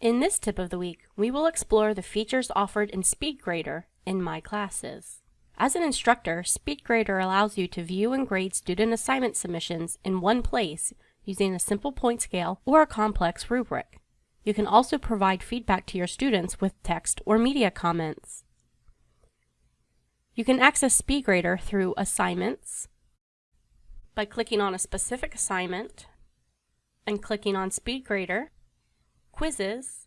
In this tip of the week, we will explore the features offered in SpeedGrader in My Classes. As an instructor, SpeedGrader allows you to view and grade student assignment submissions in one place using a simple point scale or a complex rubric. You can also provide feedback to your students with text or media comments. You can access SpeedGrader through Assignments, by clicking on a specific assignment, and clicking on SpeedGrader, Quizzes,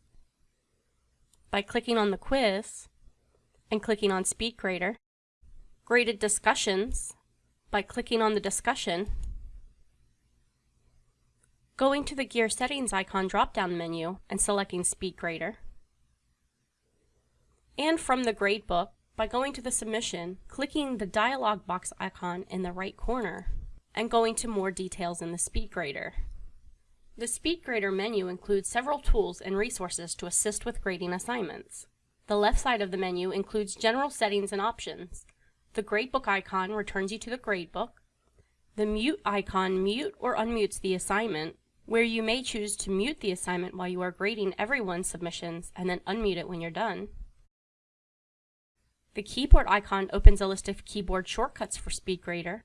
by clicking on the quiz, and clicking on SpeedGrader, Graded Discussions, by clicking on the discussion, going to the Gear Settings icon drop-down menu and selecting SpeedGrader, and from the gradebook by going to the submission, clicking the dialog box icon in the right corner, and going to more details in the SpeedGrader. The SpeedGrader menu includes several tools and resources to assist with grading assignments. The left side of the menu includes general settings and options. The gradebook icon returns you to the gradebook. The mute icon mute or unmutes the assignment, where you may choose to mute the assignment while you are grading everyone's submissions and then unmute it when you're done. The keyboard icon opens a list of keyboard shortcuts for SpeedGrader.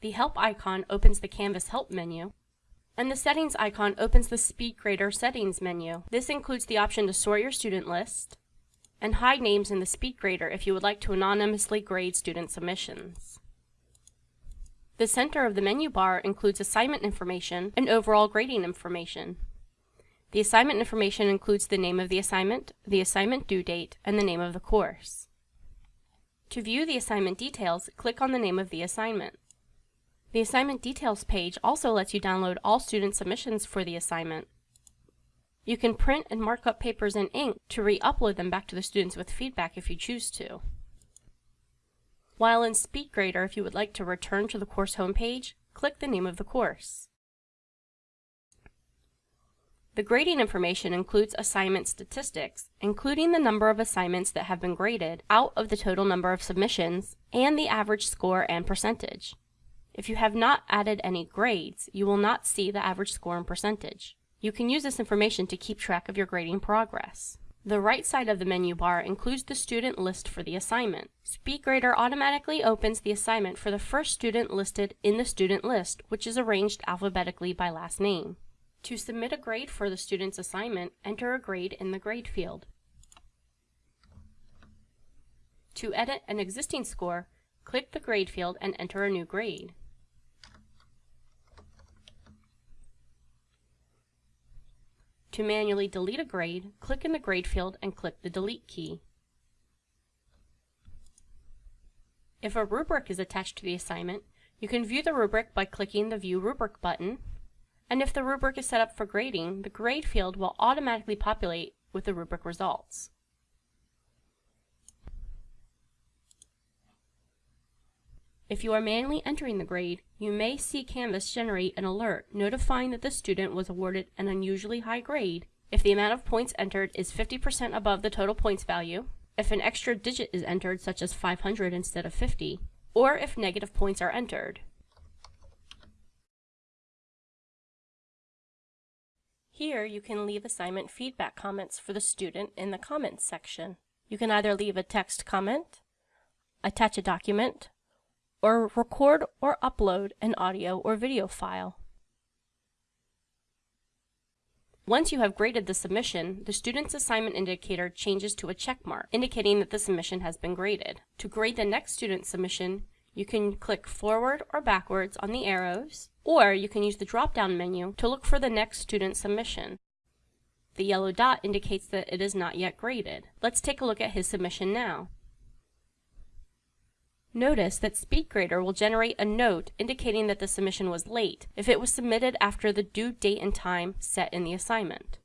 The help icon opens the Canvas help menu. And the settings icon opens the SpeedGrader settings menu. This includes the option to sort your student list and hide names in the SpeedGrader if you would like to anonymously grade student submissions. The center of the menu bar includes assignment information and overall grading information. The assignment information includes the name of the assignment, the assignment due date, and the name of the course. To view the assignment details, click on the name of the assignment. The assignment details page also lets you download all student submissions for the assignment. You can print and mark up papers in ink to re-upload them back to the students with feedback if you choose to. While in SpeedGrader, if you would like to return to the course homepage, click the name of the course. The grading information includes assignment statistics, including the number of assignments that have been graded out of the total number of submissions, and the average score and percentage. If you have not added any grades, you will not see the average score and percentage. You can use this information to keep track of your grading progress. The right side of the menu bar includes the student list for the assignment. SpeedGrader automatically opens the assignment for the first student listed in the student list, which is arranged alphabetically by last name. To submit a grade for the student's assignment, enter a grade in the grade field. To edit an existing score, click the grade field and enter a new grade. To manually delete a grade, click in the grade field and click the delete key. If a rubric is attached to the assignment, you can view the rubric by clicking the View Rubric button and if the rubric is set up for grading, the grade field will automatically populate with the rubric results. If you are manually entering the grade, you may see Canvas generate an alert notifying that the student was awarded an unusually high grade if the amount of points entered is 50% above the total points value, if an extra digit is entered such as 500 instead of 50, or if negative points are entered. Here you can leave assignment feedback comments for the student in the comments section. You can either leave a text comment, attach a document, or record or upload an audio or video file. Once you have graded the submission, the student's assignment indicator changes to a check mark, indicating that the submission has been graded. To grade the next student's submission, you can click forward or backwards on the arrows, or you can use the drop-down menu to look for the next student submission. The yellow dot indicates that it is not yet graded. Let's take a look at his submission now. Notice that SpeedGrader will generate a note indicating that the submission was late if it was submitted after the due date and time set in the assignment.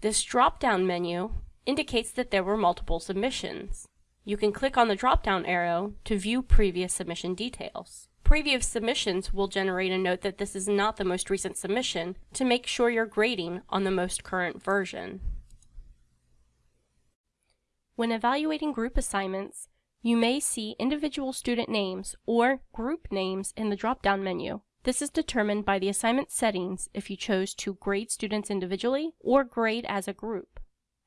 This drop-down menu indicates that there were multiple submissions. You can click on the drop-down arrow to view previous submission details. Previous submissions will generate a note that this is not the most recent submission to make sure you're grading on the most current version. When evaluating group assignments, you may see individual student names or group names in the drop-down menu. This is determined by the assignment settings if you chose to grade students individually or grade as a group.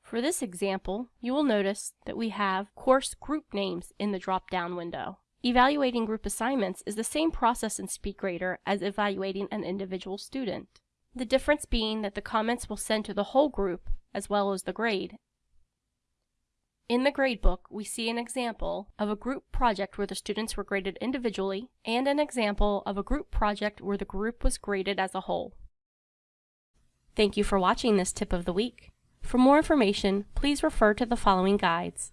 For this example, you will notice that we have course group names in the drop-down window. Evaluating group assignments is the same process in SpeedGrader as evaluating an individual student. The difference being that the comments will send to the whole group as well as the grade. In the gradebook, we see an example of a group project where the students were graded individually and an example of a group project where the group was graded as a whole. Thank you for watching this tip of the week. For more information, please refer to the following guides.